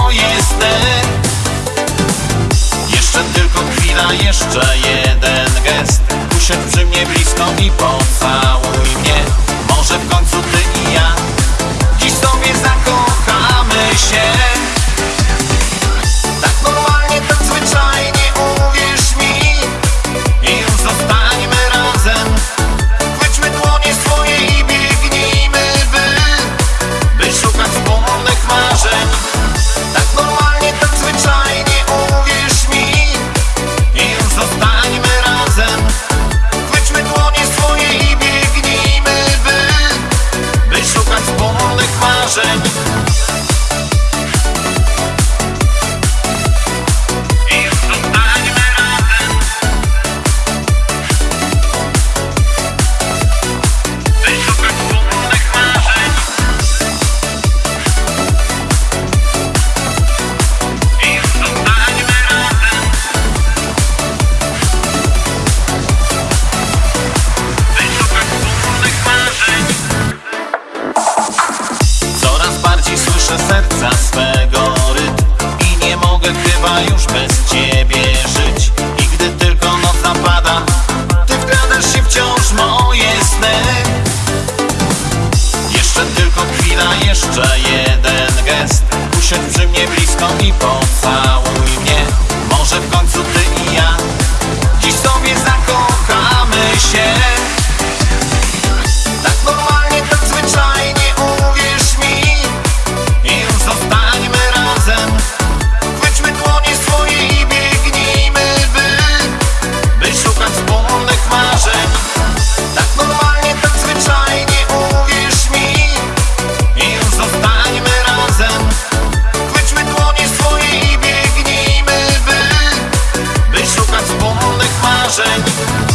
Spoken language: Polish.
moje sny. Jeszcze tylko chwila, jeszcze jeden gest. Usiądź przy mnie blisko i pocałuj już bez ciebie żyć. I gdy tylko noc napada Ty wkradasz się wciąż moje sny. Jeszcze tylko chwila, jeszcze jeden gest. Usiądź przy mnie blisko i pomóż sing.